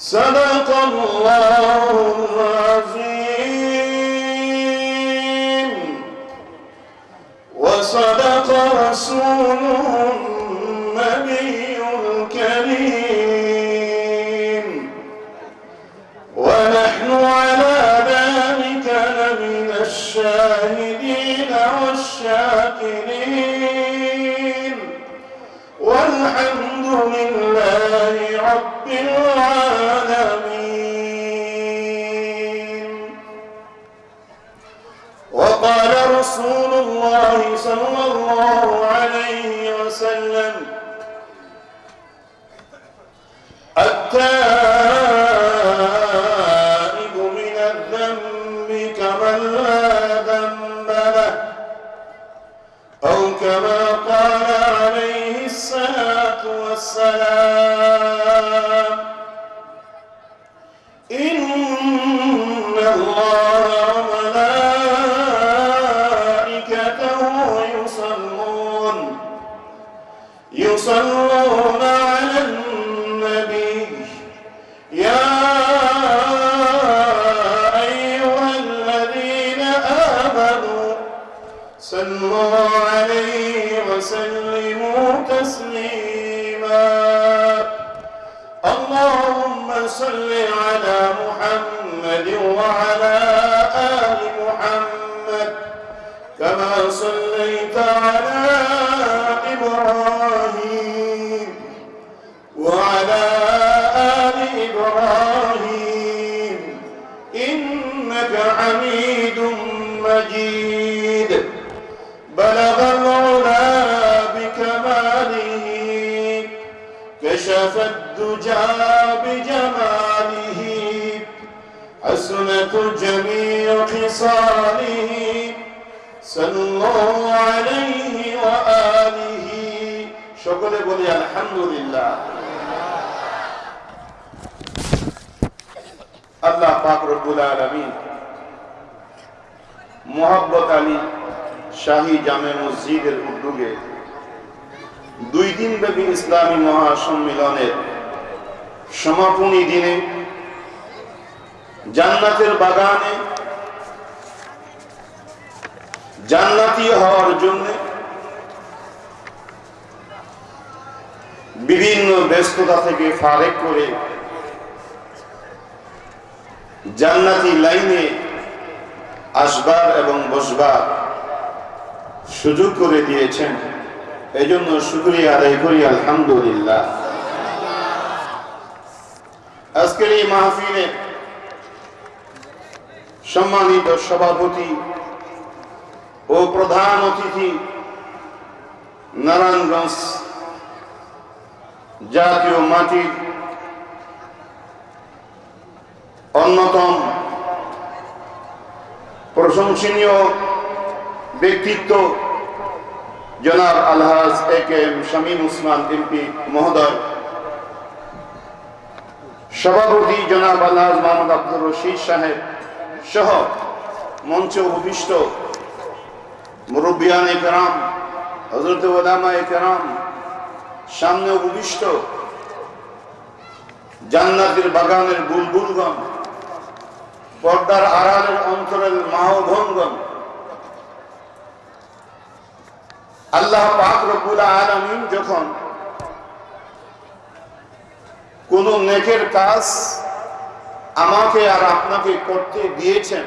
صدق الله العظيم وصدق رسوله النبي الكريم ونحن على ذلك لمن الشاهدين والشاكرين الرسول الله صلى মসজিদের উদ্যোগে দুই দিন ব্যাপী ইসলামী মহাসম্মেলনের সমাপনী দিনে জান্নাতের বাগানে জান্নাতি হওয়ার জন্য বিভিন্ন ব্যস্ততা থেকে ফারেক করে জান্নাতি লাইনে আসবার এবং বসবার সুযোগ করে দিয়েছেন। এজন্য শুক্রিয়া আদায় করি, আলহামদুলিল্লাহ। আজকের এই মাহফিলে সম্মানিত সভাপতি ও প্রধান অতিথি নারায়ণগঞ্জ জাতীয় মাটির অন্যতম প্রশংসনীয় ব্যক্তিত্ব জনাব আলহাজ A K M Shamim Usman MP মহোদয়। সভাপতি জনাব আলহাজ মোহাম্মদ আব্দুর রশিদ সাহেব সহ মঞ্চে উপবিষ্ট মুরব্বিয়ান কেরাম হজরত ওলামা কেরাম সামনে উপবিষ্ট জান্নাতের বাগানের বুলবুলগণ, পর্দার আড়ালের অন্তরের মাহভঙ্গন আল্লাহ পাক রব্বুল আলামিন যখন কোন নেকের কাজ আমাকে আর আপনাকে করতে দিয়েছেন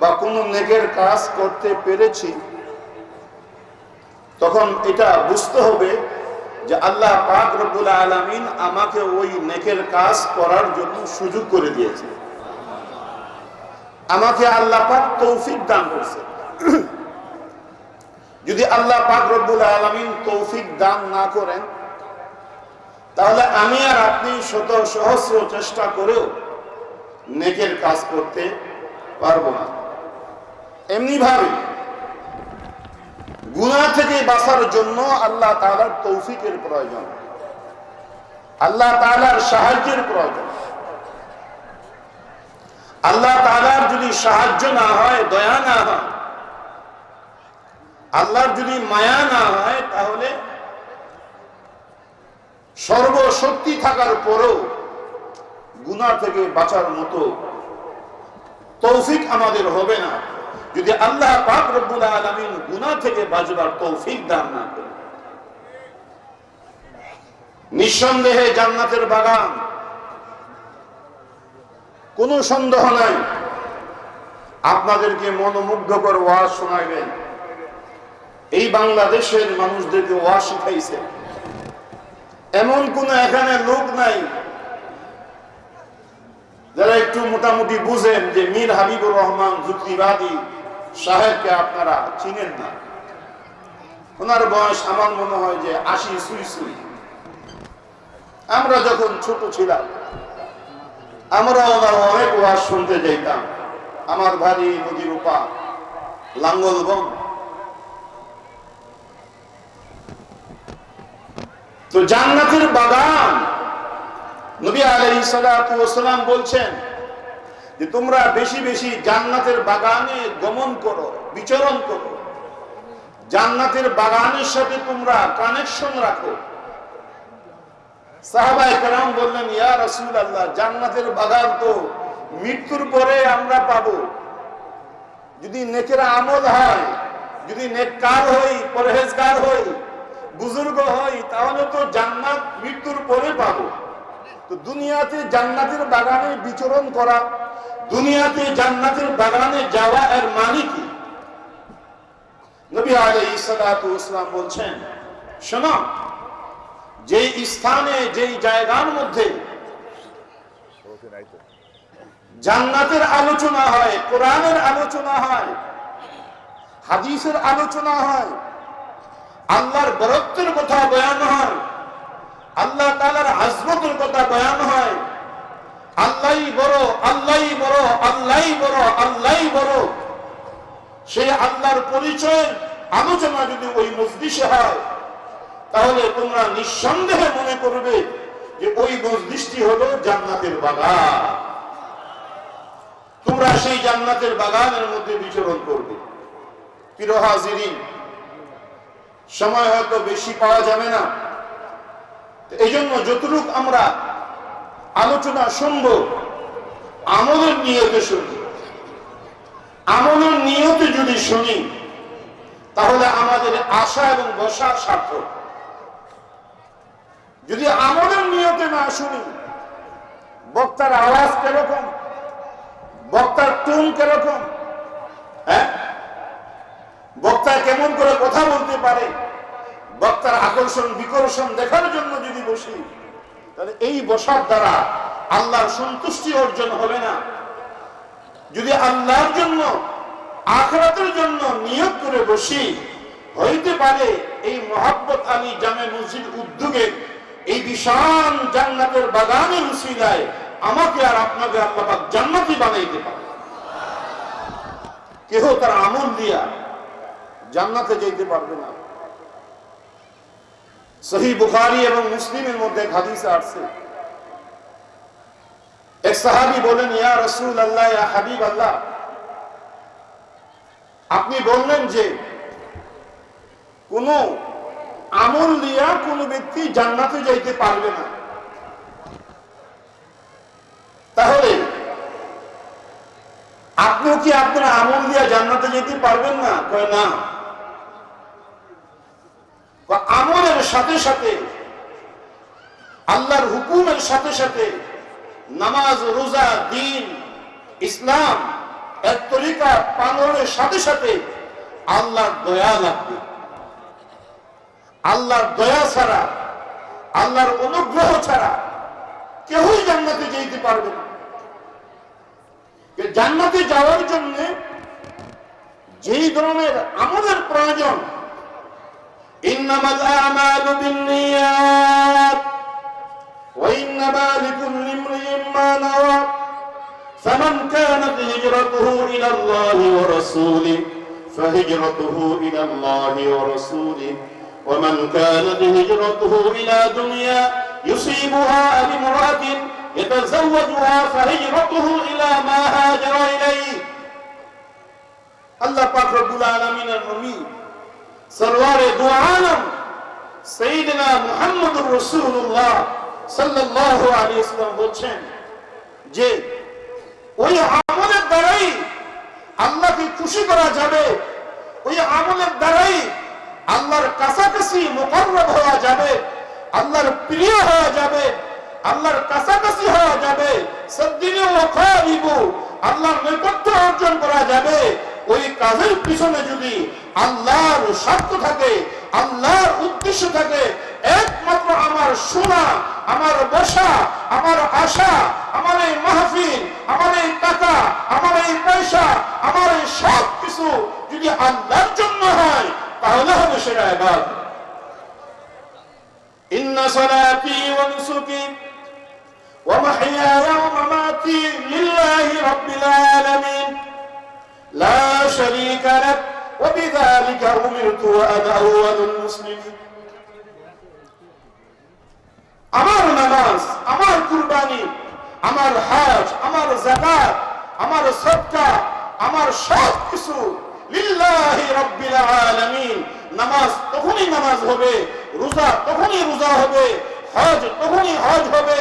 বা কোন নেকের কাজ করতে পেরেছি, তখন এটা বুঝতে হবে যে আল্লাহ পাক রব্বুল আলামিন আমাকে ওই নেকের কাজ করার জন্য সুযোগ করে দিয়েছে আমাকে আল্লাহ পাক তৌফিক দান করছে যদি আল্লাহ পাক রব্বুল আলমিন তৌফিক দান না করেন, তাহলে আমি আর আপনি শত সহস্র চেষ্টা করেও নেকের কাজ করতে পারব না। এমনি ভাবে গুণা থেকে বাঁচার জন্য আল্লাহ তালার তৌফিকের প্রয়োজন। আল্লাহ তালার সাহায্যের প্রয়োজন। আল্লাহ তালার যদি সাহায্য না হয়, দয়া না হয় আল্লাহর যদি মায়া না হয়, তাহলে সর্বশক্তি থাকার পরেও গুনাহ থেকে বাঁচার মতো তৌফিক আমাদের হবে না। যদি আল্লাহ পাক রব্বুল আলামিন গুনাহ থেকে বাঁচবার তৌফিক দান না করে নিঃসন্দেহে জান্নাতের বাগান কোনো সন্দেহ নাই। আপনাদেরকে মনোমুগ্ধকর ওয়াজ শোনাইবেন। এই বাংলাদেশের মানুষদেরকে ওয়াজ শিখাইছে। এমন কোন এখানে লোক নাই, যারা একটু মোটামুটি বুঝেন যে মীর হাবিবুর রহমান যুক্তিবাদী, সাহেবকে আপনারা চিনেন না। ওনার বয়স আমার মনে হয় যে আশি সুই সুই। আমরা যখন ছোট ছিলাম, আমরা ওনার অনেক ওয়াজ শুনতে যাইতাম। আমার ভারী নদীর উপা লাঙ্গলবন। তো জান্নাতের বাগান। নবী সালাতু ওয়াসালাম বলছেন যে তোমরা বেশি বেশি জান্নাতের বাগানে গমন করো, বিচরণ করো। জান্নাতের বাগানের সাথে তোমরা কানেকশন রাখো। সাহাবায়ে কেরাম বললেন, ইয়া রসুল আল্লাহ জান্নাতের বাগান তো মৃত্যুর পরে আমরা পাবো। যদি নেকের আমল হয়, যদি নেককার হই, পরহেজগার হই বুজুর্গ হই তাহলে তো জান্নাত মৃত্যুর পরে পাবো। তো দুনিয়াতে জান্নাতের বাগানে বিচরণ করা, দুনিয়াতে জান্নাতের বাগানে যাওয়া এর মানে কি? নবী সালাতু ওয়াসালাম বলছেন, শোনো, যেই স্থানে, যেই জায়গার মধ্যে জান্নাতের আলোচনা হয়, কোরআনের আলোচনা হয়, হাদিসের আলোচনা হয় আল্লাহর বরত্বের কথা বয়ান হয়। আল্লাহ তালার আজমতের কথা বয়ান হয়। আল্লাহ বড় আল্লাহ বড় আল্লাহ বড় আল্লাহ বড়। সেই আল্লাহর পরিচয় আলোচনা যদি ওই মসজিষে হয়, তাহলে তোমরা নিঃসন্দেহে মনে করবে যে ওই মসজিদটি হলো জান্নাতের বাগান। তোমরা সেই জান্নাতের বাগানের মধ্যে বিচরণ করবে। পিরোহাজিরিন সময় হয়তো বেশি পাওয়া যাবে না। এই জন্য যতটুক আমরা আলোচনা শুনব, আমলের নিয়তে শুনি আমলের নিয়তে যদি শুনি, তাহলে আমাদের আশা এবং বসার সার্থক যদি আমলের নিয়তে না শুনি, বক্তার আওয়াজ কেরকম? বক্তার টুন কীরকম হ্যাঁ বক্তা কেমন করে কথা বলতে পারে। বক্তার আকর্ষণ, বিকর্ষণ দেখার জন্য যদি বসি, তাহলে এই বসার দ্বারা আল্লাহর সন্তুষ্টি অর্জন হবে না। যদি আল্লাহর জন্য, আখরাতের জন্য নিয়োগ করে বসি, হইতে পারে এই মোহাব্বত আলী জামে মসজিদ উদ্যোগে এই বিশাল জান্নাতের বাগানের উসিলায় আমাকে আর আপনাকে আল্লাহ জান্নাতি বানাইতে পারে কেহ তার আমল দিয়া জান্নাতে যেতে পারবে না। সহি বুখারি এবং মুসলিমের মধ্যে হাদিসে আসছে। এক সাহাবি বলেন, ইয়া রসুল আল্লাহ ইয়া হাবিব আল্লাহ আপনি বললেন যে, কোন আমল দিয়া কোন ব্যক্তি জান্নাতে যাইতে পারবে না। তাহলে, আপনিও কি আপনার আমল দিয়া জান্নাতে যেতে পারবেন না? কয়, না। বা আমলের সাথে সাথে, আল্লাহর হুকুমের সাথে সাথে নামাজ, রোজা, দিন, ইসলাম এক তরিকা পালনের সাথে সাথে আল্লাহর দয়া লাগবে। আল্লাহর দয়া ছাড়া, আল্লাহর অনুগ্রহ ছাড়া কেউই জান্নাতে যেতে পারবে না। জান্নাতে যাওয়ার জন্য যেই ধরনের আমলের প্রয়োজন إنما الأعمال بالنيات وإنما لكل امرئ ما نوى فمن كانت هجرته إلى الله ورسوله فهجرته إلى الله ورسوله ومن كانت هجرته إلى دنيا يصيبها أو امرأة يتزوجها فهجرته إلى ما هاجر إليه الله পাক রব্বুল আলামিনের নবী সরওয়ারে দু আলম সঈদনা মুহাম্মদুর রাসূলুল্লাহ সাল্লাল্লাহু আলাইহি ওয়াসাল্লাম বলছেন যে ওই আমলের দ্বারাই আল্লাহকে খুশি করা যাবে, ওই আমলের দ্বারাই আল্লাহর কাছাকাছি মোকাররব হওয়া যাবে, আল্লাহর প্রিয় হওয়া যাবে, আল্লাহর কাছাকাছি হওয়া যাবে, সদ্দিনে ওখারিবু আল্লাহর নৈকট্য অর্জন করা যাবে। ওই কাজের পিছনে যদি আল্লাহর স্বার্থ থাকে আল্লাহর উদ্দেশ্য থাকে একমাত্র আমার শোনা আমার বসা আমার আশা আমার এই মাহফিল আমার এই টাকা আমার এই পয়সা আমার এই সব কিছু যদি আল্লাহর জন্য হয় তাহলে হবে সেটা এবার إن صلاتي ونسكي ومحياي ومماتي لله رب العالمين لا شريك لك وبذلك أمرت وأنا أول المسلمين আমার নামাজ আমার কুরবানি আমার হাজ আমার জাকাত আমার সদকা আমার সব কিছু লিল্লাহি রাব্বিল আলামিন নামাজ তখনই নামাজ হবে রোজা তখনই রোজা হবে হজ তখনই হজ হবে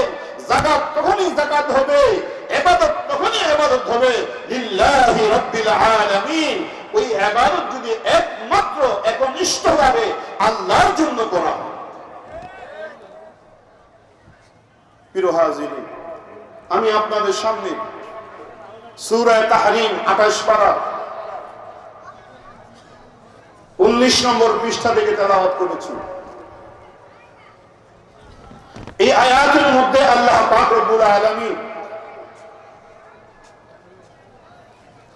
জাকাত তখনই জাকাত হবে ইবাদত তখনই ইবাদত হবে। লিল্লাহি আলামিন। ওই যদি একমাত্র একনিষ্ঠভাবে আল্লাহর জন্য করা হয়। আমি আপনাদের সামনে সুরায় তাহরিম আঠাশ পারা উনিশ নম্বর পৃষ্ঠা থেকে তেলাওয়াত করেছি। এই আয়াতের মধ্যে আল্লাহ পাক রব্বুল আলামিন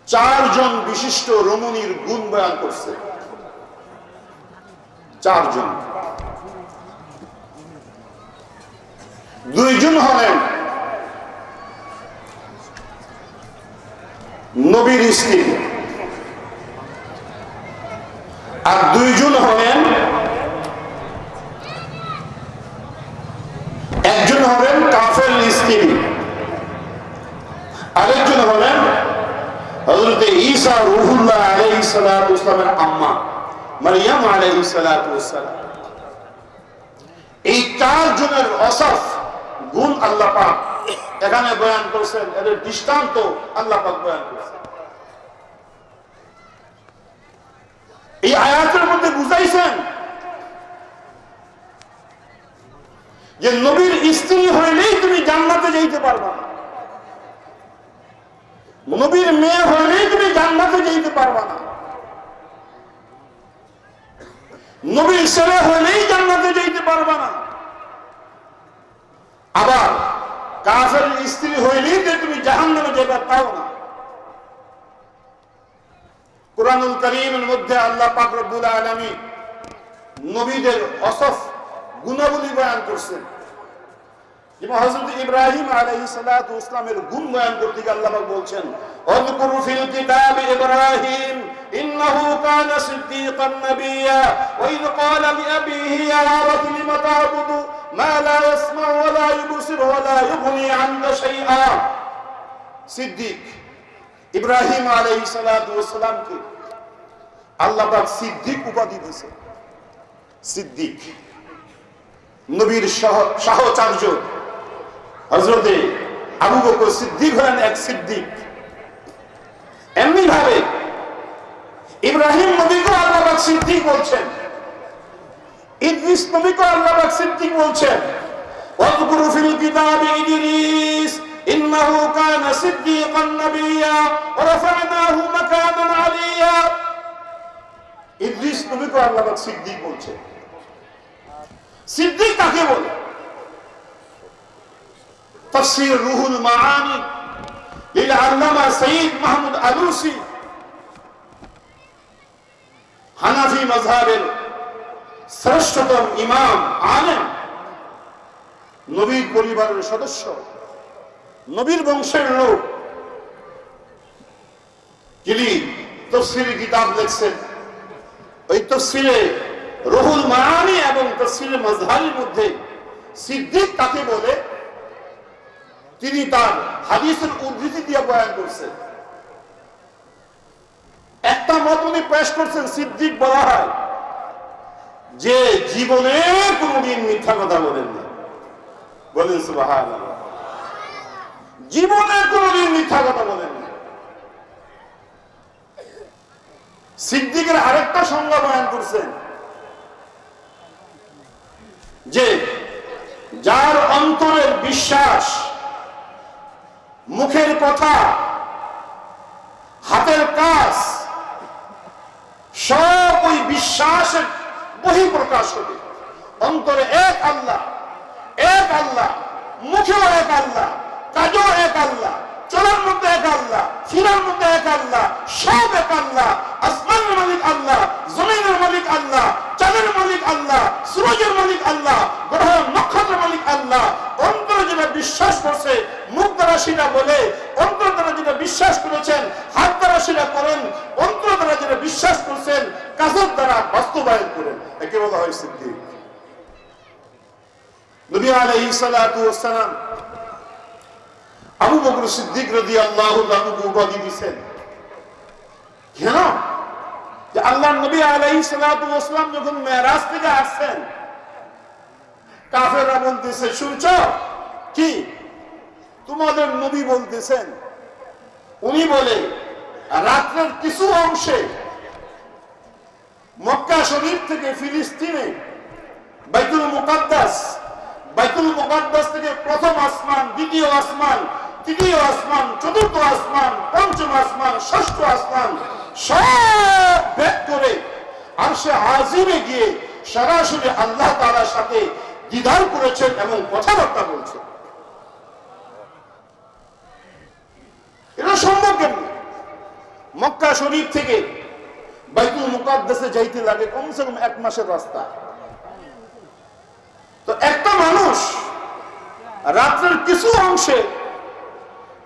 চারজন বিশিষ্ট রমণীর গুণ বয়ান করছে। চারজন। দুইজন হলেন নবীর স্ত্রী। আর দুইজন হলেন একজন হলেন কাফের স্ত্রী। হজরত ঈসা রুহুল্লাহ আলাইহিস সালাতু ইসলামের আম্মা, মারিয়াম আলাইহিস সালাতু ওয়াসসালাম। এই চারজনের অসফ গুণ আল্লাহ পাক এখানে বয়ান করছেন, এদের দৃষ্টান্ত আল্লাহ পাক বয়ান করছেন। এই আয়াতের মধ্যে বুঝাইছেন যে নবীর স্ত্রী হইলেই তুমি জান্নাতে যাইতে পারবা না। নবীর মেয়ে হইলেই তুমি জান্নাতে যাইতে পারবা না। নবীর ছেলে হইলেই জান্নাতে যাইতে পারবা না। আবার কাফের স্ত্রী হইলেই যে তুমি জাহান নামে যেতে পাও না। কোরআনুল করিমের মধ্যে আল্লাহ পাক রব্বুল আলামিন নবীদের অসফ গুণাবলী বয়ান করছেন। যেমন হযরত ইব্রাহিম সালাতু ইসলামের করতে গিয়ে আল্লাহ বলছেন ফিল কিতাবি ইব্রাহিম কানা ওয়া ক্বালা ইয়া লিমা তা'বুদু, মা লা ওয়া লা ওয়া লা আনকা শাইআ. সিদ্দিক, ইব্রাহিম আলাইহিস সালাতু ওয়াসসালামকে আল্লাহ পাক সিদ্দিক উপাধি দিয়েছে। সিদ্দিক, নবীর সহ- সাহচর্য হজরতে আবু বকর সিদ্দিক হলেন এক সিদ্দিক এমনি ভাবে ইব্রাহিম নবীকে আল্লাহ পাক সিদ্দিক বলছেন ইদ্রিস নবীকে আল্লাহ পাক সিদ্দিক বলছেন واذكر في الكتاب إدريس إنه كان صديقا نبيا ورفعناه مكانا عليا ইদ্রিস নবীকে আল্লাহ পাক সিদ্দিক বলছেন সিদ্দিক কাকে বলে তফসির রুহুল লিল আল্লামা সঈদ মাহমুদ আলুসি। হানাফি মাযহাবের শ্রেষ্ঠতম ইমাম, আলেম, নবীর পরিবারের সদস্য, নবীর বংশের লোক। যিনি তফসিরি কিতাব লিখছেন, ওই তফসিরে রহুল মায়ানি এবং তফসিরে মজহারির মধ্যে সিদ্দিক কাকে বলে তিনি তার হাদিসের উদ্ধৃতি দিয়ে বয়ান করছেন। একটা মত উনি পেশ করছেন, সিদ্দিক বলা হয়, যে জীবনে কোনদিন মিথ্যা কথা বলেন সুবাহান জীবনে কোনোদিন মিথ্যা কথা বলেন না। সিদ্দিকের আরেকটা সংজ্ঞা বয়ান করছেন, যে যার অন্তরের বিশ্বাস মুখের কথা, হাতের কাজ, সব ওই বিশ্বাসের বহি প্রকাশ হবে। অন্তরে এক আল্লাহ এক আল্লাহ, মুখেও এক আল্লাহ, কাজও এক আল্লাহ। চলার মধ্যে এক আল্লাহ ফিরার মধ্যে এক আল্লাহ, সব এক আল্লাহ, আসমানের মালিক আল্লাহ, জমিনের মালিক আল্লাহ, চাঁদের মালিক আল্লাহ সূরজের মালিক আল্লাহ গ্রহ নক্ষত্রের মালিক আল্লাহ। অন্তরে যেটা বিশ্বাস করছে, মুখ দ্বারা সেটা বলে, অন্তর দ্বারা যেটা বিশ্বাস করেছেন, হাত দ্বারা সেটা করেন, অন্তর দ্বারা যেটা বিশ্বাস করছেন, কাজের দ্বারা বাস্তবায়ন করেন। একে বলা হয় সিদ্ধি সালাতু ওয়াস সালাম আবু বকর সিদ্দিক রাদিয়াল্লাহু আনহু উপাধি দিবেন কেন? আল্লাহ নবী সালাতু সালাম যখন মেরাজ থেকে আসছেন, কাফেররা বলতেছে, শুনছো? কি? তোমাদের নবী বলতেছেন, উনি বলে, রাত্রের কিছু অংশে মক্কা শরীফ থেকে ফিলিস্তিনে বাইতুল মুকাদ্দাস বাইতুল মুকাদ্দাস থেকে প্রথম আসমান, দ্বিতীয় আসমান তৃতীয় আসমান, চতুর্থ আসমান, পঞ্চম আসমান, ষষ্ঠ আসমান, সব ভেদ করে আর সে আজিমে গিয়ে সরাসরি আল্লাহ তাআলার সাথে দ্বিধার করেছেন এবং কথাবার্তা বলছেন। এটা সম্ভব কেমনি মক্কা শরীফ থেকে বাইতুল মুকাদ্দাসে যাইতে লাগে কমসে কম এক মাসের রাস্তা। তো একটা মানুষ রাত্রের কিছু অংশে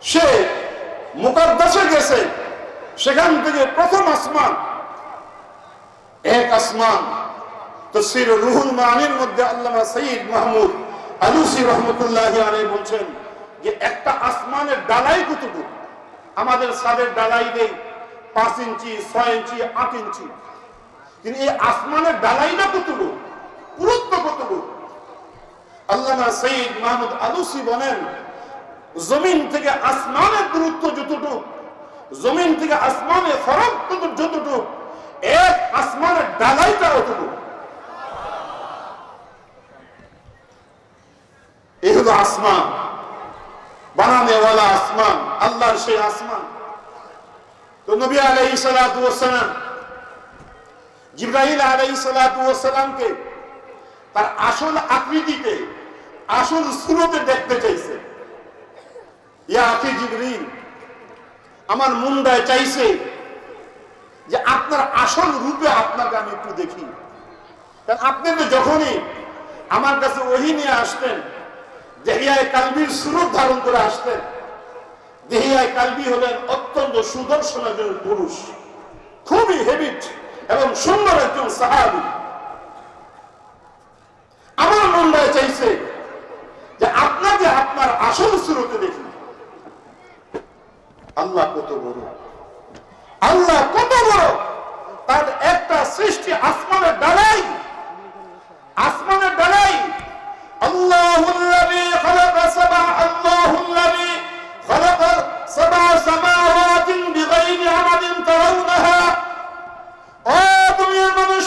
সে মুকাদ্দাসে গেছে। সেখান থেকে প্রথম আসমান, এক আসমান। তসির রুহুল মানির মধ্যে আল্লামা সঈদ মাহমুদ আলুসি রহমতুল্লাহ আলাই বলছেন যে একটা আসমানের ডালাই কতটুকু? আমাদের সাদের ডালাই দেই পাঁচ ইঞ্চি, ছয় ইঞ্চি, আট ইঞ্চি। কিন্তু এই আসমানের ডালাইটা কতটুকু? পুরুত্ব কতটুকু? আল্লামা সঈদ মাহমুদ আলুসি বলেন জমিন থেকে আসমানের দূরত্ব যতটুকু, জমিন থেকে আসমানের ফরক যতটুকু, এক আসমানের ডালাইটা অতটুকু এই হলো আসমান। বানানেওয়ালা আসমান, আল্লাহর সেই আসমান। তো নবী ওয়াসালাম জিব্রাইল আলাইহি তার আসল আকৃতিতে, আসল সুরতে দেখতে চাইছে। ইয়া আমার মুন্ডায় চাইছে যে আপনার আসল রূপে আপনাকে আমি একটু দেখি। আপনি যখনই আমার কাছে ওহি নিয়ে আসতেন, দেহিয়ায় কালবির সুরত ধারণ করে আসতেন, দেহিয়ায় কালবি হলেন অত্যন্ত সুদর্শন একজন পুরুষ, খুবই হেবিট এবং সুন্দর একজন সাহাবি। আমার মন্ডায় চাইছে যে আপনাকে আপনার আসল সুরতে দেখি। আল্লাহ কত বড়? আল্লাহ কত বড়? তার একটা সৃষ্টি আসমানের ডালাই আসমানের ডালাই। আল্লাহ মানুষ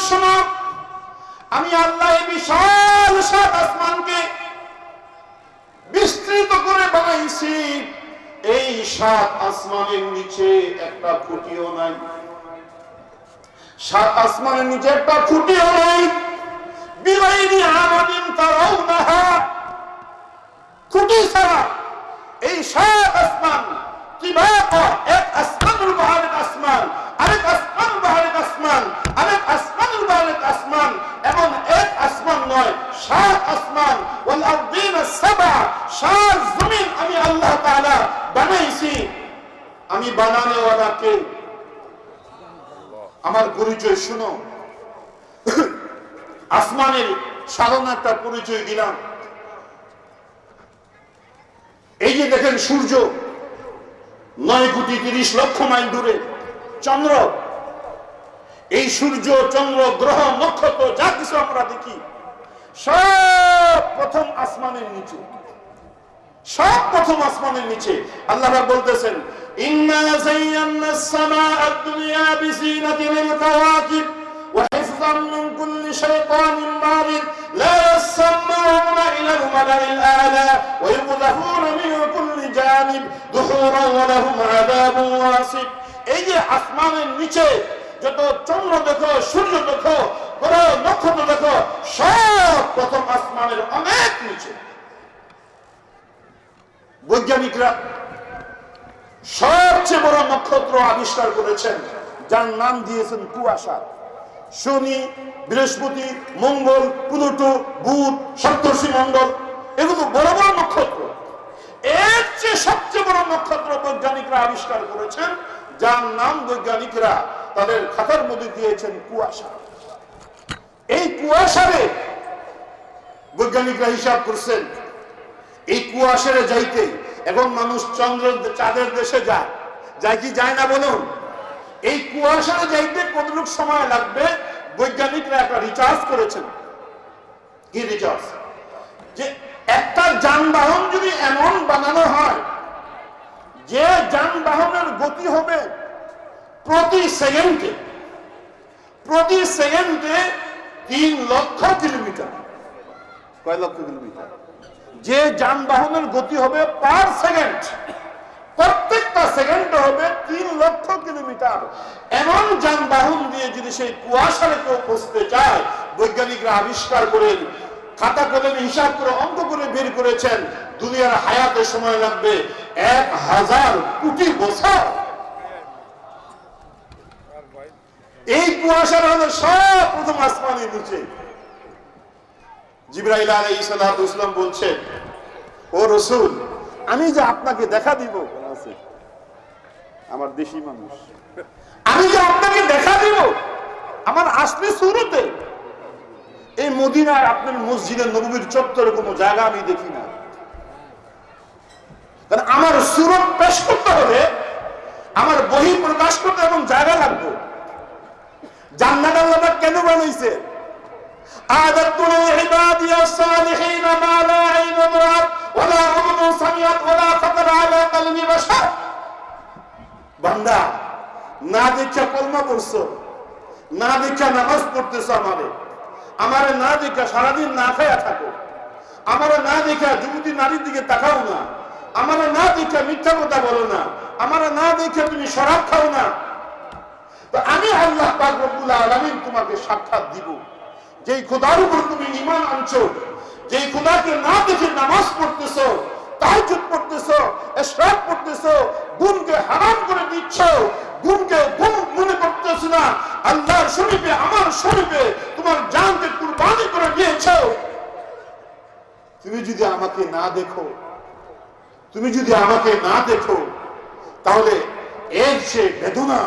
আমি আল্লাহ বিশাল সাত আসমানকে বিস্তৃত করে বানাইছি। এই সাত আসমানের নিচে একটা খুঁটিও নাই। সাত আসমানের নিচে একটা খুঁটিও নাই। এই সাত আসমান কীভাবে এক আসমান আসমান আমার পরিচয় শুনো। আসমানের সাধারণ একটা পরিচয় দিলাম। এই যে দেখেন সূর্য, নয় কোটি তিরিশ লক্ষ মাইল দূরে। চন্দ্র এই সূর্য চন্দ্র গ্রহ নক্ষত্র যা কিছু আমরা দেখি সব প্রথম আসমানের নিচে সব প্রথম আসমানের নিচে আল্লাহ রাব্বুল বলতেছেন ইন্না যায়্যানা السماء الدنيا بزينة للكواكب وحفظا من كل شيطان مارد لا يسمعون إلى الملأ الأعلى ويقذفون من كل جانب دحورا ولهم عذاب واصب এই যে আসমানের নিচে যত চন্দ্র দেখো, সূর্য দেখো গ্রহ নক্ষত্র দেখো, সব প্রথম আসমানের অনেক নিচে। বৈজ্ঞানিকরা সবচেয়ে বড় নক্ষত্র আবিষ্কার করেছেন, যার নাম দিয়েছেন কুয়াশা। শনি, বৃহস্পতি, মঙ্গল, প্লুটো, বুধ, সপ্তর্ষি মঙ্গল এগুলো বড় বড় নক্ষত্র। এর চেয়ে সবচেয়ে বড় নক্ষত্র বৈজ্ঞানিকরা আবিষ্কার করেছেন যার নাম বৈজ্ঞানিকরা তাদের খাতার মধ্যে দিয়েছেন কুয়াশা। এই কুয়াশারে বৈজ্ঞানিকরা হিসাব করছেন, এই কুয়াশারে যাইতে এখন মানুষ চন্দ্র চাঁদের দেশে যায়। যায় কি যায় না বলুন? এই কুয়াশারে যাইতে কতটুকু সময় লাগবে? বৈজ্ঞানিকরা একটা রিচার্জ করেছেন। কি রিচার্জ যে একটা যানবাহন যদি এমন বানানো হয় যে যানবাহনের গতি হবে প্রতি সেকেন্ডে প্রতি সেকেন্ডে তিন লক্ষ কিলোমিটার। কয় লক্ষ কিলোমিটার? যে যানবাহনের গতি হবে পার সেকেন্ড, প্রত্যেকটা সেকেন্ডে হবে তিন লক্ষ কিলোমিটার। এমন যানবাহন দিয়ে যদি সেই কুয়াশারে কেউ পৌঁছতে চায় বৈজ্ঞানিকরা আবিষ্কার করেন খাতা কলমে হিসাব করে অঙ্ক করে বের করেছেন। দুনিয়ার হায়াতে সময় লাগবে এক হাজার কোটি বছর। এই কুয়াশার হলো সব প্রথম আসমানের নিচে। জিব্রাইল আলাই ইসলাম বলছেন ও রসুল, আমি যে আপনাকে দেখা দিব আমার দেশি মানুষ। আমি যে আপনাকে দেখা দিব, আমার আসলে শুরুতে। এই মদিনার আপনার মসজিদের নবীর চত্বরে কোনো জায়গা আমি দেখি না কারণ আমার সুরত পেশ করতে হলে আমার বহি প্রকাশ করতে এবং জায়গা লাগবে জান্নাত আল্লাহ কেন বানাইছে أعددت لعبادي الصالحين ما لا عين رأت ولا أذن سمعت ولا خطر على قلب بشر বান্দা না দেখা কলমা পড়ছো না দেখা নামাজ পড়তেছো আমারে আমারে না দেখা, সারাদিন না খায়া থাকো। আমারে না দেখা, যুবতী নারীর দিকে তাকাও না। আমারে না দেখা, মিথ্যা কথা বলো না। আমারে না দেখে, তুমি শরাব খাও না। আমি আল্লাহ পাক তোমাকে সাক্ষাৎ দিব। যেই খোদার উপর তুমি ইমান আনছো, যেই খোদাকে না দেখে নামাজ পড়তেছো তাহাজ্জুদ পড়তেছো ইশরাক পড়তেছো গুমকে হারাম করে দিচ্ছ গুমকে গুম মনে না। আল্লাহর শরীফে, আমার শরীফে তোমার জানকে কুরবানি করে দিয়েছ। তুমি যদি আমাকে না দেখো, তুমি যদি আমাকে না দেখো, তাহলে এর চেয়ে বেদনা,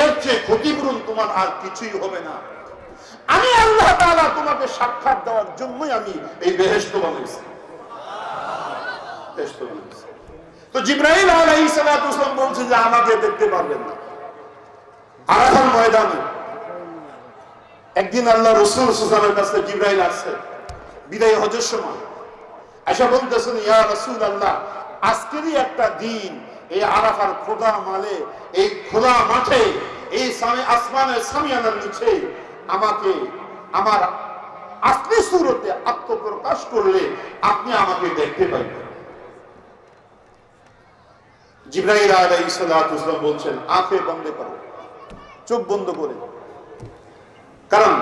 এর চেয়ে ক্ষতিপূরণ তোমার আর কিছুই হবে না। আমি আল্লাহ তোমাকে সাক্ষাৎ দেওয়ার জন্যই আমি এই বেহেশত বানাইছি বানাইছি তো জিব্রাইল আলাইহিস সালাতু বলছে যে আমাকে দেখতে পারবেন না। আরাফার ময়দানে। একদিন আল্লাহ রাসূল সাল্লাল্লাহু কাছে জিব্রাইল আসছে। বিদায় হজের সময়। আশা বলতেছেন, ইয়া রাসূলুল্লাহ, আজকেরই একটা দিন। এই আরাফার খোদা মালে, এই খোলা মাঠে, এই সামে, আসমানের সামিয়ানার নিচে আমাকে, আমার আসলি সুরতে আত্মপ্রকাশ করলে আপনি আমাকে দেখতে পাইবেন। জিব্রাহিল সালাতু বলছেন, আঁখে বন্ধ করো, চোখ বন্ধ করে। কারণ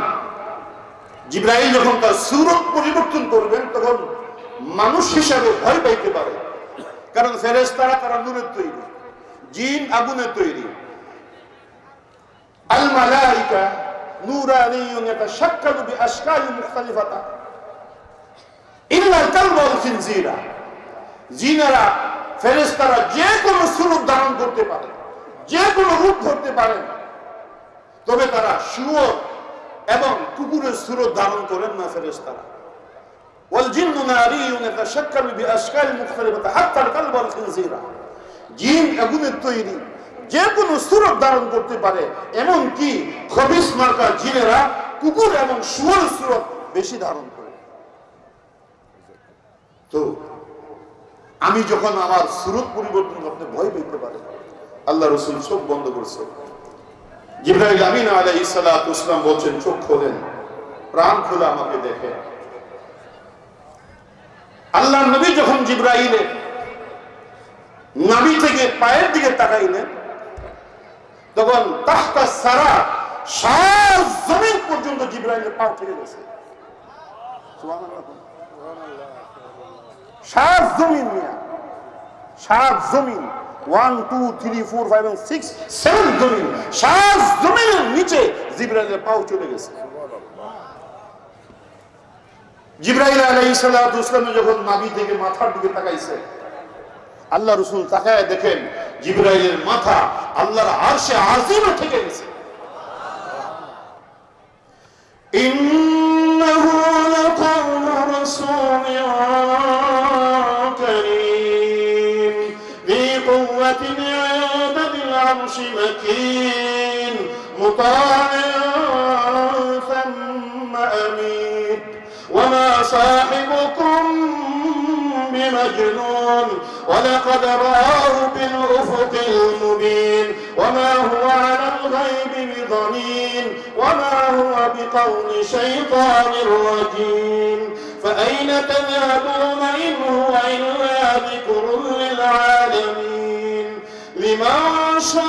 জিব্রাহিল যখন তার সুরত পরিবর্তন করবেন, তখন মানুষ হিসাবে ভয় পাইতে পারে। কারণ ফেরেশতারা তারা নূরের তৈরি, জিন আগুনের তৈরি। আল মালাইকা নূরানিয়ুন ইয়াতাশাক্কালু বিআশকালি মুখতালিফাতা। ইল্লা কালব ওয়াল খিনজিরা। জিনেরা ফেরেস্তারা যে কোনো স্বরূপ ধারণ করতে পারে, যে কোনো রূপ ধরতে পারে। তবে তারা শুয়োর এবং কুকুরের স্বরূপ ধারণ করেন না ফেরেস্তারা জিন আগুনের তৈরি যে কোনো সুরত ধারণ করতে পারে, এমনকি খবিস মার্কা কুকুর এবং শুয়োর সুরত বেশি ধারণ করে। তো আমি যখন আমার সুরত পরিবর্তন আপনি ভয় পেতে পারেন আল্লাহ রসুল চোখ বন্ধ করছে। জিব্রাহিল আমিন আলাই ইসলাম বলছেন, চোখ খোলেন, প্রাণ খোলা আমাকে দেখে। আল্লাহ নবী যখন জিব্রাহিলের নাবি থেকে পায়ের দিকে তাকাইলেন, তখন তাহতা সারা সার জমিন পর্যন্ত জিব্রাহিলের পাও থেকে গেছে। সাত জমিন মিয়া সাত জমিন one two three four five six seven জমিন সাত জমিনের নিচে জিব্রাইলের পাও চলে গেছে জিব্রাইল আলাইহিস সালাতু ওয়াসসালাম যখন নাভি থেকে মাথার দিকে তাকাইছে আল্লাহ রসুল তাকায় দেখেন জিব্রাইলের মাথা আল্লাহর আরশে আজিমে থেকে গেছে إنه لقول رسول كريم العرش مكين مطاع ثم أمين. وما صاحبكم بمجنون ولقد رآه بالأفق المبين. وما هو على الغيب بضنين وما هو بقول شيطان رجيم. فأين تذهبون إن هو إلا ذكر للعالمين؟ বিমাশা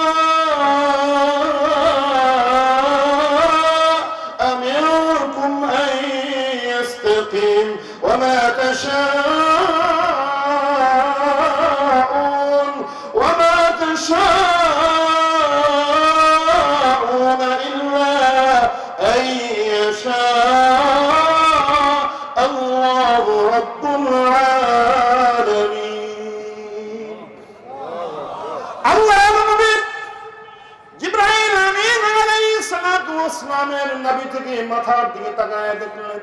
নবী থেকে মাথার দিকে তাকায় দেখলেন।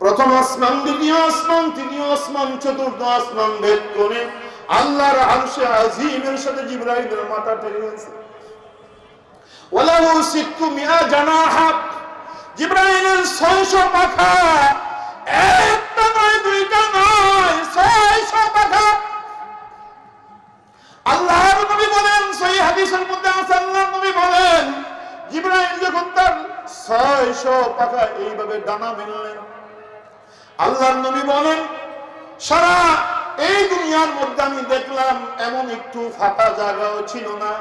প্রথম আসমান, দ্বিতীয় আসমান, তৃতীয় আসমান, চতুর্থ আসমান ভেদ করে আল্লাহর আরশে আজিমের সাথে জিব্রাইলের মাথা টেনে গেছে ওয়ালাহু সিত্তু মিয়া জানাহা, জিব্রাইলের 600 পাখা, একটা নয়, দুইটা নয় 600 পাখা। আল্লাহর নবী বলেন সেই হাদিসের মধ্যে জিব্রাইল যখন তার 600 পাখা এইভাবে ডানা মেললেন, আল্লাহর নবী বলেন, সারা এই দুনিয়ার মধ্যে আমি দেখলাম এমন একটু ফাঁকা জায়গাও ছিল না,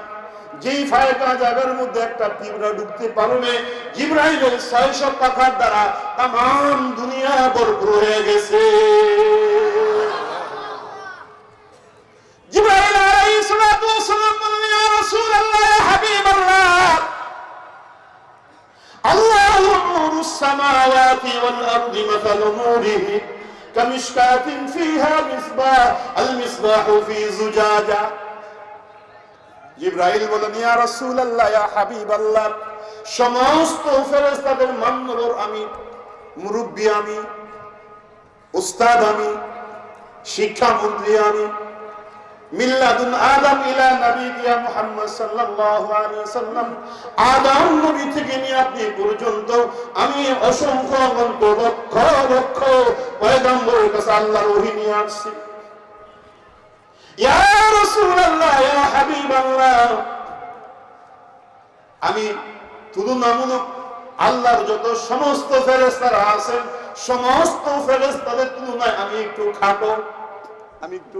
যেই ফাঁকা জায়গার মধ্যে একটা পিঁপড়া ঢুকতে পারবে জিব্রাইলের ছয়শো পাখার দ্বারা তাম দুনিয়া ভরপুর হয়ে গেছে। ওয়াসসালাম বললেন, ইয়া রাসূলুল্লাহ الله نور السماوات والأرض مثل نوره كمشكاة فيها مصباح المصباح في زجاجة জিব্রাইল বলেন ইয়া রাসূলুল্লাহ ইয়া হাবিবাল্লাহ সমস্ত ফেরেশতাদের মান্নবর আমি মুরব্বী আমি উস্তাদ আমি শিক্ষা মন্ত্রী আমি মিল্লাদুন আদম ইলা মুহাম্মদ সাল্লাল্লাহু আলাইহি আদম নবী থেকে নিয়ে আপনি পর্যন্ত আমি অসংখ্য অনন্ত লক্ষ লক্ষ পয়গম্বরের কাছে আল্লাহর ওহী নিয়ে আসছি। ইয়া রাসূলুল্লাহ, ইয়া হাবিবাল্লাহ। আমি আল্লাহর যত সমস্ত ফেরেশতারা আছেন, সমস্ত ফেরেশতাদের তুলনায় আমি একটু খাটো, আমি একটু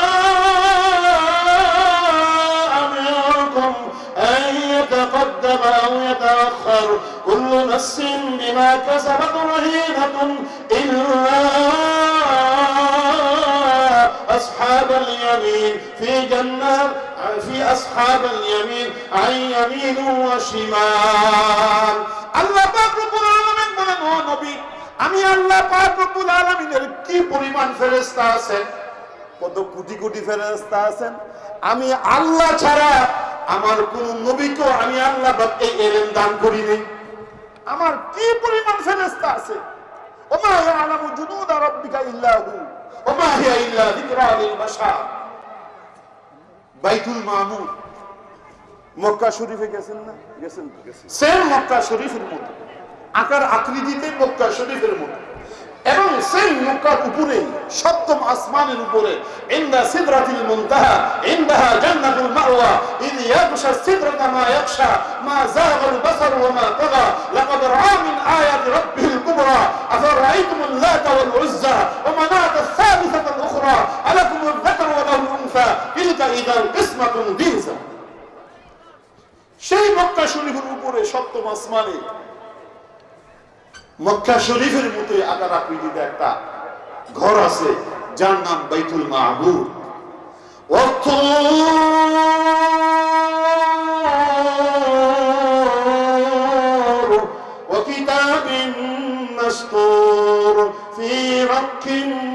يتقدم أو يتأخر كل نفس بما كسبت رهينة إلا أصحاب اليمين في جنات في أصحاب اليمين عن يمين وشمال الله পাক রব্বুল আলামিন বলেন ও নবী আমি আল্লাহ পাক রব্বুল আলামিনের কি পরিমাণ ফেরেশতা আছেন কত কোটি কোটি ফেরেশতা আছেন আমি আল্লাহ ছাড়া আমার কোন নবীকেও আমি আল্লাহ এই এলেম দান করি নাই আমার কি পরিমাণ ফেরেস্তা আছে? ওমা ইয়ালামু জুনুদা রাব্বিকা ইল্লা ওমা হিয়া ইল্লা যিকরা লিল বাশার। বাইতুল মামুর মক্কা শরীফে গেছেন না? গেছেন সেম মক্কা শরীফের মতো আকার আকৃতিতে মক্কা শরীফের মতো এবং সেই মক্কার উপরে, সপ্তম আসমানের উপরে, ইন্দা সিদরাতিল মুনতাহা, ইন্দাহা জান্নাতুল মাওয়া, ইদ ইয়াগশা সিদরাতা মা ইয়াগশা, মা যাগাল বাসার ওয়া মা তাগা, লাকাদ রাআ মিন আয়াতি রাব্বিহিল কুবরা, আফারাআইতুমুল লাত ওয়াল উজ্জা, ওয়া মানাত আস-সালিসাতাল উখরা, আলাকুমুল যাকর ওয়া লাহুল উনসা, তিলকা ইদাল কিসমাতুন দিনসা সেই মক্কা শরীফের উপরে সপ্তম আসমানে মক্কা শরীফের মতো আকার আকৃতিতে একটা ঘর আছে যার নাম বাইতুল মাহবুব অর্থ وكتاب مسطور في رق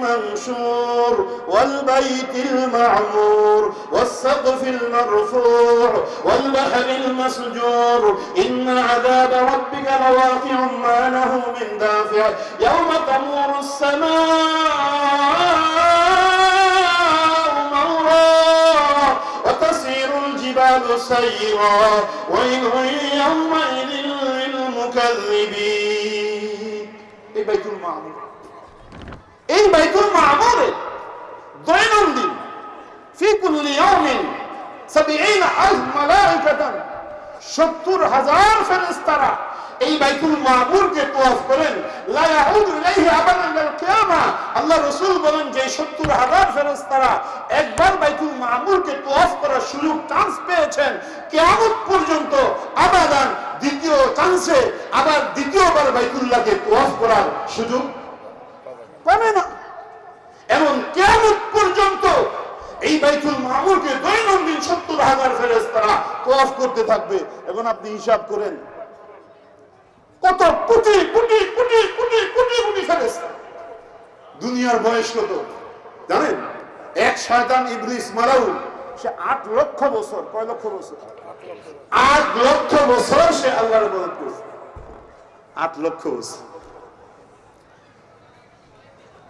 منشور والبيت المعمور والسقف المرفوع والبحر المسجور. إن عذاب ربك لواقع ما له من دافع. يوم تمور السماء مورا وتسير الجبال سيرا. ويل দৈনন্দিন ফি কুল্লি ইয়াউমিন 70 আলফ মালাইকাতান 70 হাজার ফেরেশতারা এই বাইতুল মামুরকে তোয়াফ করেন। লা ইয়াউদু ইলাইহি আবাদান ইলাল কিয়ামা। আল্লাহ রাসূল বলেন যে 70 হাজার ফেরেশতারা একবার বাইতুল মামুরকে তোয়াফ করার সুযোগ চান্স পেয়েছেন। কিয়ামত পর্যন্ত আবাদান দ্বিতীয় চান্সে আবার দ্বিতীয়বার বাইতুল্লাহকে তোয়াফ করার সুযোগ পাবে না এমন কিয়ামত পর্যন্ত এই বাইতুল মামুরকে দৈনন্দিন সত্তর হাজার ফেরেস্তারা তোয়াফ করতে থাকবে। এখন আপনি হিসাব করেন। কত কোটি কোটি কোটি কোটি কোটি কোটি দুনিয়ার বয়স কত? জানেন? এক শয়তান ইবলিস মারাউল সে আট লক্ষ বছর, কয় লক্ষ বছর? আট লক্ষ বছর সে আল্লাহর ইবাদত করেছে। আট লক্ষ বছর।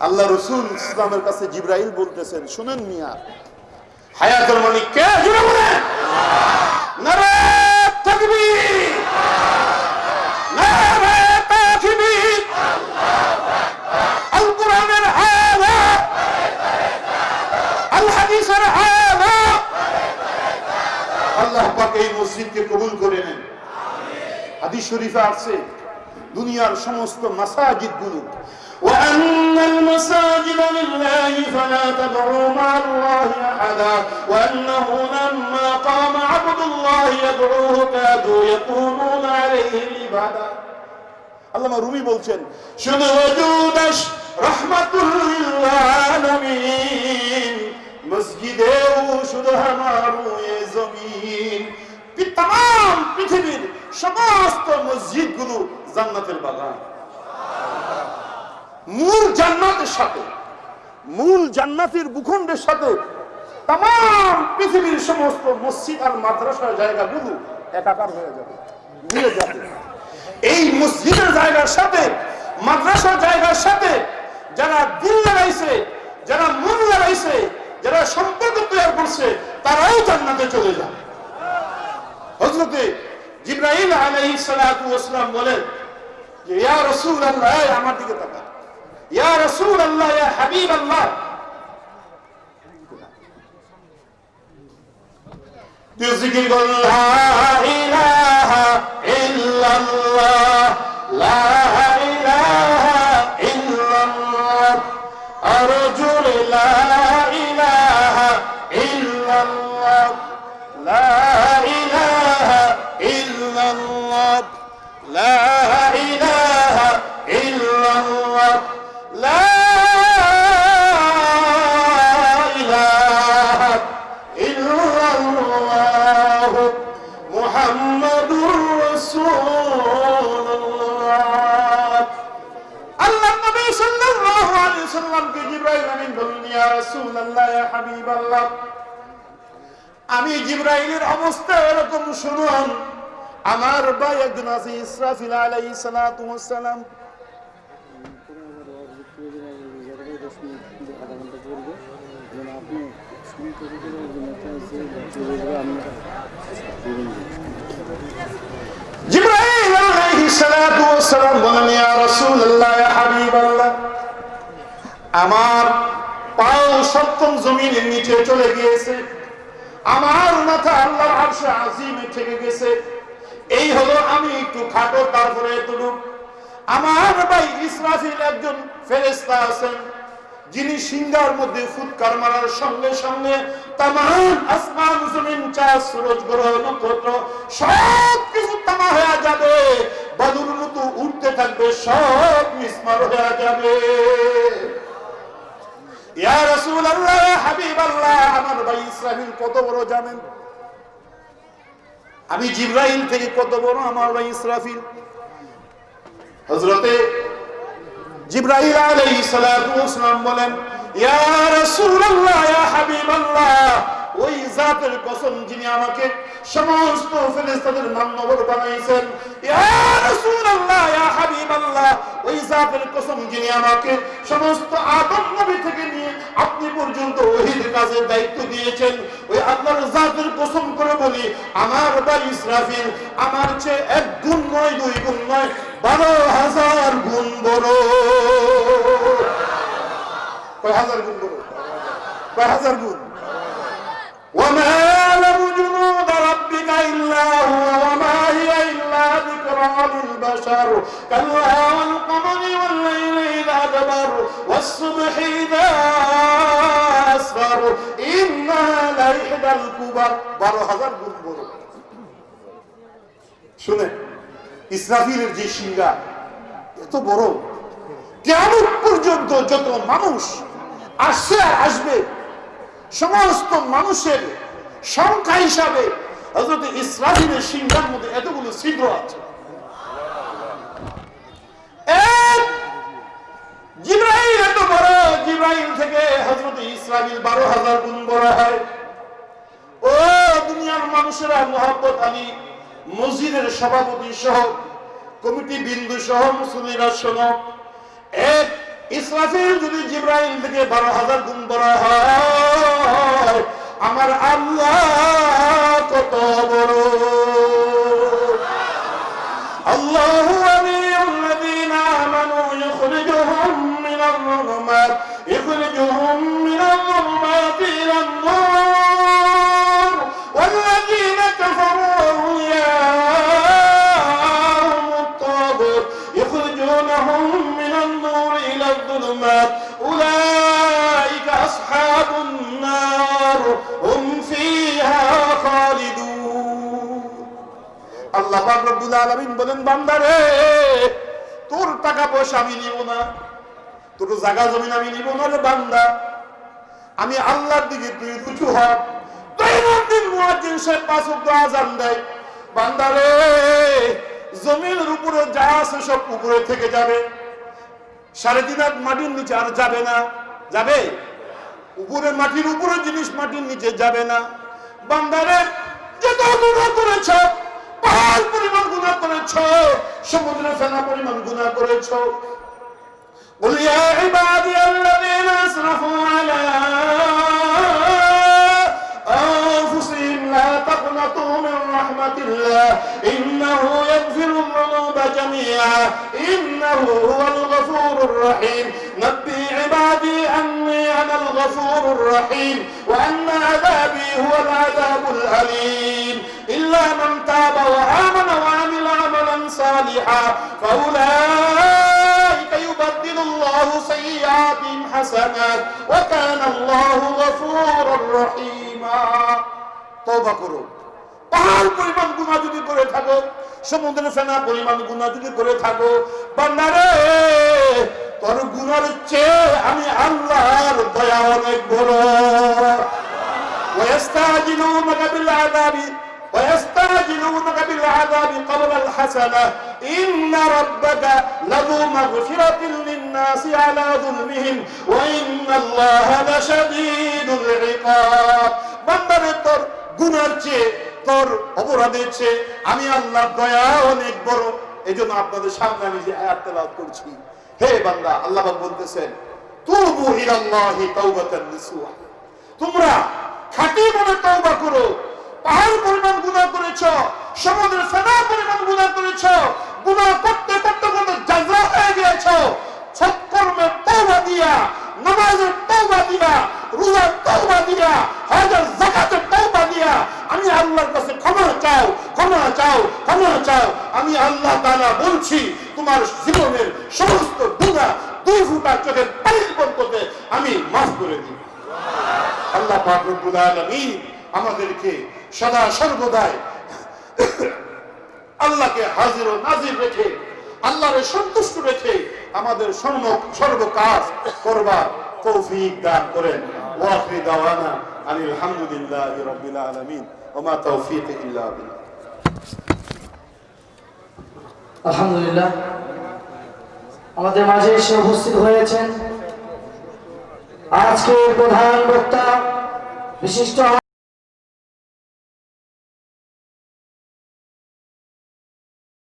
আল্লাহ রসুল ইসলামের কাছে জিব্রাইল বলতেছেন, শুনেন মিয়া, হায়াতুল মালিক কে? জুড়ে বলে নারে তাকবীর। কবুল করে নেন। দুনিয়ার সমস্ত মাসাজিদগুলো وأن المساجد لله فلا تدعوا مع الله أحدا وأنه لما قام عبد الله يدعوه كادوا يكونون عليه لبدا আল্লামা রুমি বলছেন শুধু ওজুদাস রহমাতুল আলামিন মসজিদেও শুধু হামারু এ জমিন তাম পৃথিবীর সমস্ত মসজিদগুলো জান্নাতের বাগান মূল জান্নাতের সাথে, মূল জান্নাতের ভূখণ্ডের সাথে তাম পৃথিবীর সমস্ত মসজিদ আর মাদ্রাসার জায়গাগুলো একাকার হয়ে যাবে, মিলে যাবে। এই মসজিদের জায়গার সাথে, মাদ্রাসার জায়গার সাথে যারা দিল লাগাইছে, যারা মন লাগাইছে, যারা সম্পর্ক তৈরি করছে তারাও জান্নাতে চলে যাবে। হজরতে জিব্রাহিম আলাইহিস বলেন যে, ইয়া রাসূলুল্লাহ আমার দিকে তাকান يا رسول الله يا حبيب الله. تذكر لا إله إلا الله. لا إله إلا الله. أرجو لا إله إلا الله. لا إله إلا الله. لا রাসূলুল্লাহ, ইয়া হাবিবাল্লাহ। আমি জিবরাইলের অবস্থা এরকম শুনুন। আমার ভাই একজন আছে, ইসরাফিল আলাইহিস সালাতু ওয়াস সালাম আমার পাও সপ্তম জমিনের নিচে চলে গিয়েছে। আমার মাথা আজিমে থেকে গেছে। এই হলো আমি একটু খাটো, তারপরে আমার ভাই ইসরাফিল একজন ফেরেশতা আছেন, যিনি সিংহার মধ্যে ফুৎকার মারার সঙ্গে সঙ্গে তামাম আসমান, জমিন, চাঁদ, সূরজ, গ্রহ, নক্ষত্র সব কিছু তামা হয়ে যাবে। বাদুর মতো উঠতে থাকবে, সব মিসমার হয়ে যাবে। ইয়া রাসূলুল্লাহ হাবিবাল্লাহ, আমার ভাই ইসরাফিল কত বড় জানেন? আমি জিব্রাইল থেকে কত বড়, আমার ভাই ইসরাফিল? হযরতে জিব্রাইল আলাইহিস সালাম বলেন, ইয়া রাসূলুল্লাহ, ইয়া হাবিবাল্লাহ ওই জাতের কসম যিনি আমাকে সমস্ত ফেরেশতাদের মানবর বানাইছেন। ইয়া রাসূলুল্লাহ, ইয়া হাবিবাল্লাহ, ওই জাতের কসম যিনি আমাকে সমস্ত আদম নবী থেকে নিয়ে আপনি পর্যন্ত দায়িত্ব দিয়েছেন। ওই আল্লাহর জাতের কসম করে বলি, আমার ভাই ইসরাফিল, আমার চেয়ে এক গুণ নয়, দুই গুণ নয়, বারো হাজার গুণ বড়। কয় হাজার গুণ বড়? কয় হাজার গুণ? وما يعلم جنود ربك إلا هو وما هي إلا ذكرى للبشر كلا والقمر والليل إذا دبر والصبح إذا أسفر إنها لإحدى الكبر বারো হাজার গুণ বড় শুনে ইসরাফিলের যে সিংহা এত বড় কেমন পর্যন্ত যত মানুষ আসছে আর আসবে সমস্ত মানুষের সংখ্যা হিসাবে হজরত ইসরাফিলের সিংহার মধ্যে এতগুলো ছিদ্র আছে। ও দুনিয়ার মানুষেরা মসজিদের সভাপতি সহ, কমিটি বিন্দু সহ এক ইসরাফিল যদি জিব্রাইল থেকে বারো হাজার গুণ বড় হয় আমার আল্লাহ কত বড় الله ولي الذين آمنوا يخرجهم من الظلمات يخرجهم আল্লাহ আলামিন বলেন বান্দারে তোর টাকা পয়সা আমি নিব না। তোর জায়গা জমিন আমি নিব না রে, বান্দা। আমি আল্লাহর দিকে তুই রুচু হ দৈনন্দিন পাঁচ বান্দারে জমিনের উপরে যা আছে সব থেকে যাবে। সাড়ে তিন হাত মাটির নিচে আর যাবে না। যাবে? উপরে মাটির উপরে জিনিস মাটির নিচে যাবে না। বান্দারে যে গুণা করেছ পাহাড় পরিমাণ গুণা করেছ সমুদ্রে ফেনা পরিমাণ গুণা করেছ قل يا عبادي الذين اسرفوا على انفسهم لا تقنطوا من رحمه الله انه يغفر الذنوب جميعا انه هو الغفور الرحيم نبي عبادي اني انا الغفور الرحيم وان عذابي هو العذاب الاليم الا من تاب وامن وعمل عملا صالحا فاولئك يبدل الله سيئاتهم حسنات وكان الله غفورا رحيما তওবা করো পাহাড় পরিমাণ গুনাহ যদি করে থাকো সমুদ্রের ফেনা পরিমাণ গুনাহ যদি করে থাকো বান্দারে তোর গুনার চেয়ে আমি আল্লাহর দয়া অনেক বড় ويستعجلونك بالعذاب ويستعجلونك بالعذاب قبل الحسنة إن ربك لذو مغفرة للناس على ظلمهم وإن الله لشديد العقاب বান্দারে তোর গুনার চেয়ে তোর অপরাধের চেয়ে আমি আল্লাহর দয়া অনেক বড় এই জন্য আপনাদের সামনে আমি যে আয়াত তেলাওয়াত করছি হে বান্দা আল্লাহ পাক বলতেছেন তুবু ইলাল্লাহি তাওবাতান নাসুহা তোমরা খাঁটি মনে তওবা করো পাহাড় পরিমাণ গুনাহ করেছ, সমুদ্রের ফেনা পরিমাণ গুনাহ করেছ, গুনাহ করতে করতে করতে জাজা হয়ে গিয়েছ। সৎকর্মের তওবা দিয়া নামাজের তওবা দিয়া রোজার তওবা দিয়া, হজের যাকাতের তওবা দিয়া, আমি আল্লাহর কাছে ক্ষমা চাও ক্ষমা চাও ক্ষমা চাও। আমি আল্লাহ তাআলা বলছি, তোমার জীবনের সমস্ত গুনাহ দুই ফুটা চোখের পানির পর্যন্ত আমি মাফ করে দিই। আল্লাহ পাক রব্বুল আলামিন আমাদেরকে সদা সর্বদাই আল্লাহকে হাজির ও নাজির রেখে, আল্লাহরে সন্তুষ্ট রেখে আমাদের সর্ব সর্ব কাজ করবার তৌফিক দান করেন। ওয়াখরি দাওয়ানা আনিল হামদুলিল্লাহি রাব্বিল আলামিন। ওয়া মা তাওফীক ইল্লা আলহামদুলিল্লাহ। আমাদের মাঝে এসে উপস্থিত হয়েছেন আজকের প্রধান বক্তা, বিশিষ্ট